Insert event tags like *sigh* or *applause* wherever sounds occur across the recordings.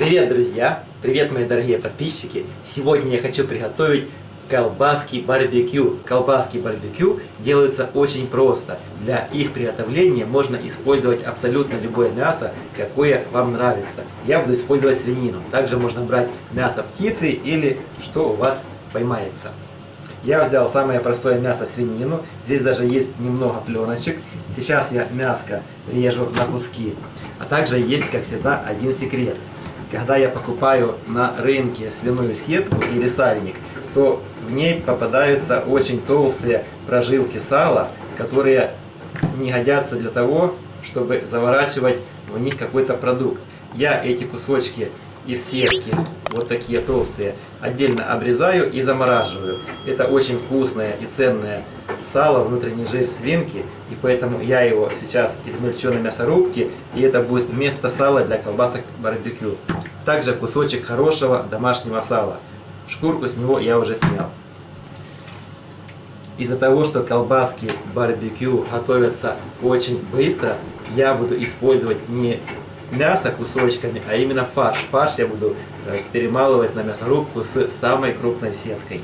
Привет, друзья! Привет, мои дорогие подписчики! Сегодня я хочу приготовить колбаски барбекю. Колбаски барбекю делаются очень просто. Для их приготовления можно использовать абсолютно любое мясо, какое вам нравится. Я буду использовать свинину. Также можно брать мясо птицы или что у вас поймается. Я взял самое простое мясо свинину. Здесь даже есть немного пленочек. Сейчас я мяско режу на куски. А также есть, как всегда, один секрет. Когда я покупаю на рынке свиную сетку или сальник, то в ней попадаются очень толстые прожилки сала, которые не годятся для того, чтобы заворачивать в них какой-то продукт. Я эти кусочки из сетки, вот такие толстые, отдельно обрезаю и замораживаю. Это очень вкусное и ценное сало, внутренний жир свинки, и поэтому я его сейчас измельчу на мясорубке, и это будет вместо сала для колбасок барбекю. Также кусочек хорошего домашнего сала. Шкурку с него я уже снял. Из-за того, что колбаски барбекю готовятся очень быстро, я буду использовать не мясо кусочками, а именно фарш. Фарш я буду э, перемалывать на мясорубку с самой крупной сеткой.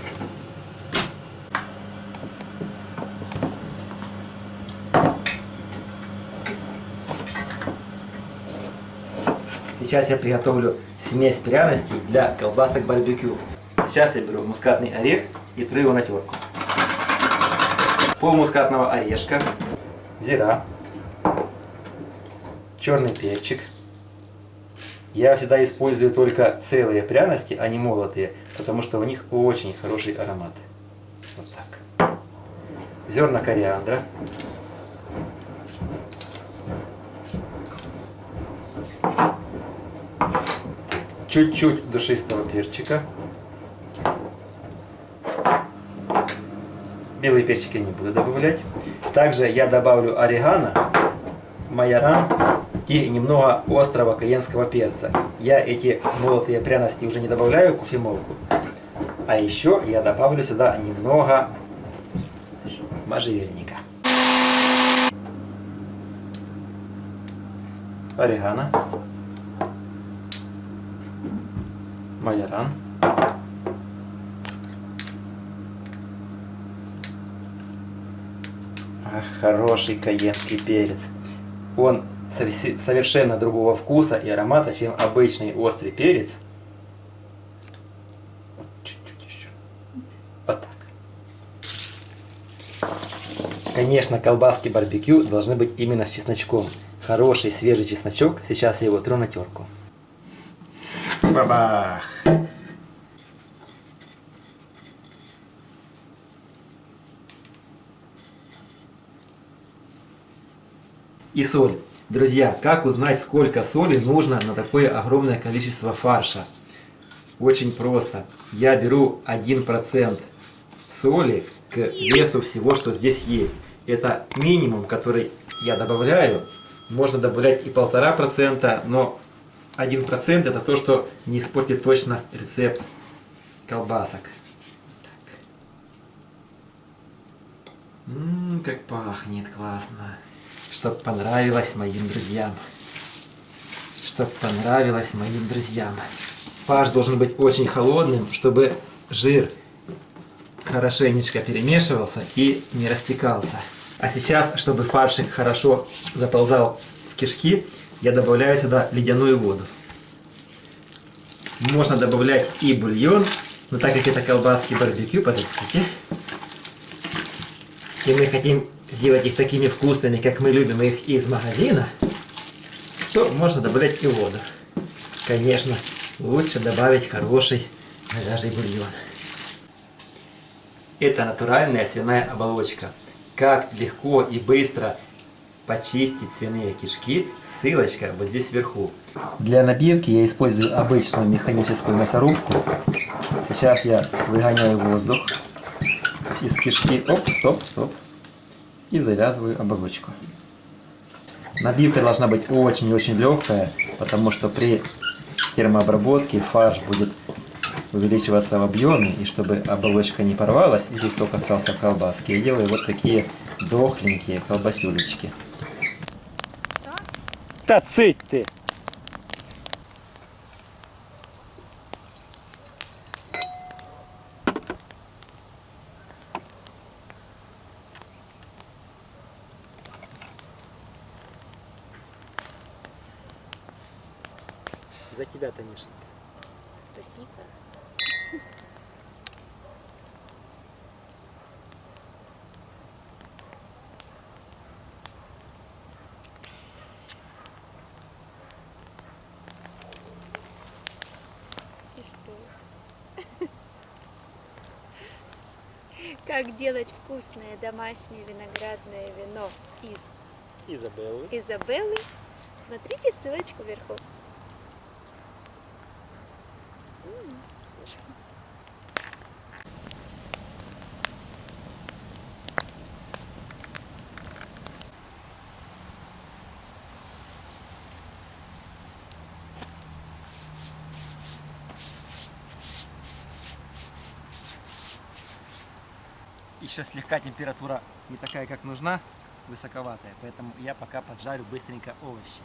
Сейчас я приготовлю смесь пряностей для колбасок барбекю. Сейчас я беру мускатный орех и тру его на терку. Пол мускатного орешка, зира, черный перчик. Я всегда использую только целые пряности, а не молотые, потому что у них очень хороший аромат. Вот так. Зерна кориандра. Чуть-чуть душистого перчика. Белый перчик я не буду добавлять. Также я добавлю орегано, майоран и немного острого каенского перца. Я эти молотые пряности уже не добавляю в кофемолку. А еще я добавлю сюда немного можжевельника. Орегано. Майоран. Хороший каенский перец. Он совершенно другого вкуса и аромата, чем обычный острый перец. Вот так. Конечно, колбаски барбекю должны быть именно с чесночком. Хороший свежий чесночок. Сейчас я его тру на терку. Бабах! И соль. Друзья, как узнать, сколько соли нужно на такое огромное количество фарша? Очень просто. Я беру 1% соли к весу всего, что здесь есть. Это минимум, который я добавляю. Можно добавлять и полтора процента, но 1% это то, что не испортит точно рецепт колбасок. Ммм, как пахнет классно чтоб понравилось моим друзьям. Чтоб понравилось моим друзьям. Фарш должен быть очень холодным, чтобы жир хорошенечко перемешивался и не растекался. А сейчас, чтобы фаршик хорошо заползал в кишки, я добавляю сюда ледяную воду. Можно добавлять и бульон, но так как это колбаски барбекю, подождите. И мы хотим сделать их такими вкусными, как мы любим их из магазина, то можно добавлять и воду. Конечно, лучше добавить хороший говяжий бульон. Это натуральная свиная оболочка. Как легко и быстро почистить свиные кишки, ссылочка вот здесь вверху. Для набивки я использую обычную механическую мясорубку. Сейчас я выгоняю воздух из кишки. Оп, стоп, стоп и завязываю оболочку. Набивка должна быть очень-очень легкая, потому что при термообработке фарш будет увеличиваться в объеме, и чтобы оболочка не порвалась или сок остался в колбаске, я делаю вот такие дохленькие колбасюлечки. Та цыть ты! Танишенька. Спасибо. И что? Как делать вкусное домашнее виноградное вино из Изабеллы. Изабеллы? Смотрите ссылочку вверху. Еще слегка температура не такая, как нужна, высоковатая, поэтому я пока поджарю быстренько овощи.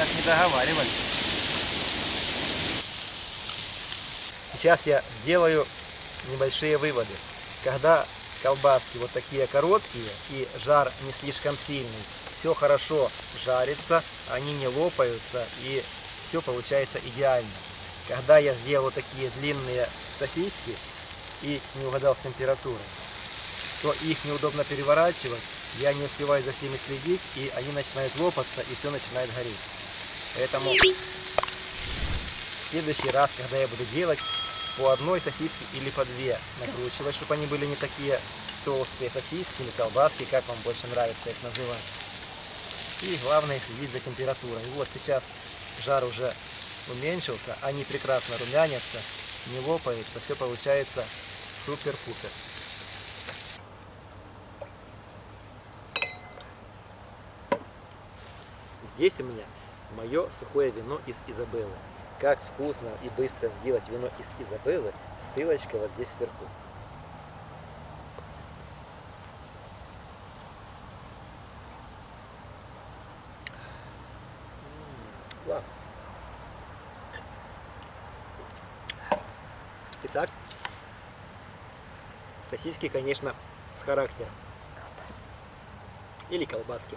Так не договаривались. Сейчас я сделаю небольшие выводы. Когда колбаски вот такие короткие и жар не слишком сильный, все хорошо жарится, они не лопаются и все получается идеально. Когда я сделал такие длинные сосиски и не угадал с температурой, то их неудобно переворачивать, я не успеваю за всеми следить, и они начинают лопаться, и все начинает гореть. Поэтому в следующий раз, когда я буду делать, по одной сосиске или по две накручивать, чтобы они были не такие толстые сосиски или колбаски, как вам больше нравится их называть. И главное следить за температурой. Вот сейчас жар уже уменьшился, они прекрасно румянятся, не лопаются, все получается супер-пупер. Здесь у меня мое сухое вино из Изабеллы. Как вкусно и быстро сделать вино из Изабеллы, ссылочка вот здесь сверху. Класс. Итак, сосиски, конечно, с характером. Или колбаски.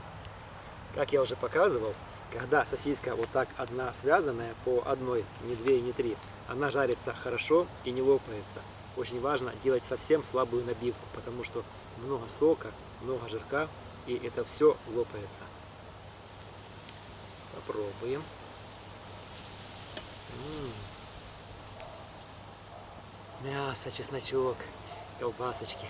Как я уже показывал, когда сосиска вот так одна связанная по одной, не две и не три, она жарится хорошо и не лопается. Очень важно делать совсем слабую набивку, потому что много сока, много жирка, и это все лопается. Попробуем. М. Мясо, чесночок, колбасочки.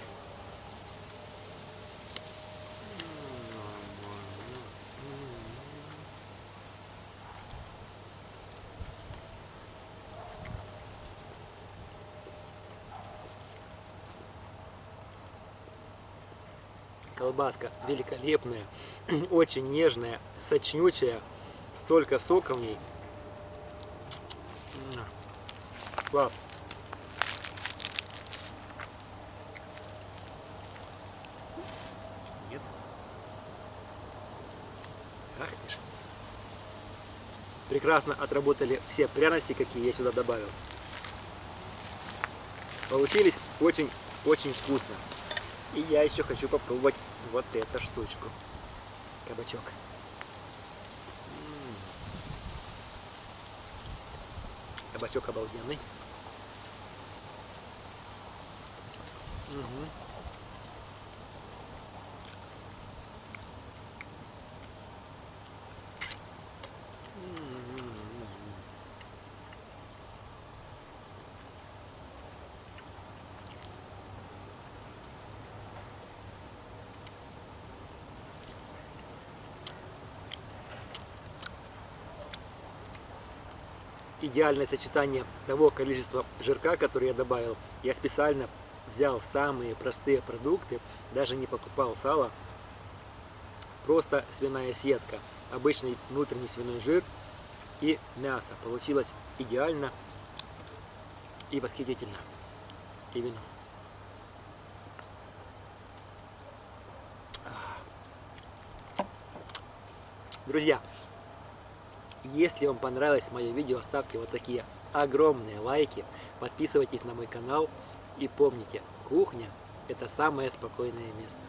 Колбаска великолепная, *clears throat* очень нежная, сочнючая, столько сока в ней. Класс. Нет. Ах ты ж. Прекрасно отработали все пряности, какие я сюда добавил. Получились очень-очень вкусно. И я еще хочу попробовать вот эту штучку. Кабачок. Кабачок обалденный. Мгм. Идеальное сочетание того количества жирка, который я добавил. Я специально взял самые простые продукты, даже не покупал сало. Просто свиная сетка, обычный внутренний свиной жир и мясо. Получилось идеально и восхитительно. И вино. Друзья, если вам понравилось мое видео, ставьте вот такие огромные лайки, подписывайтесь на мой канал и помните, кухня это самое спокойное место.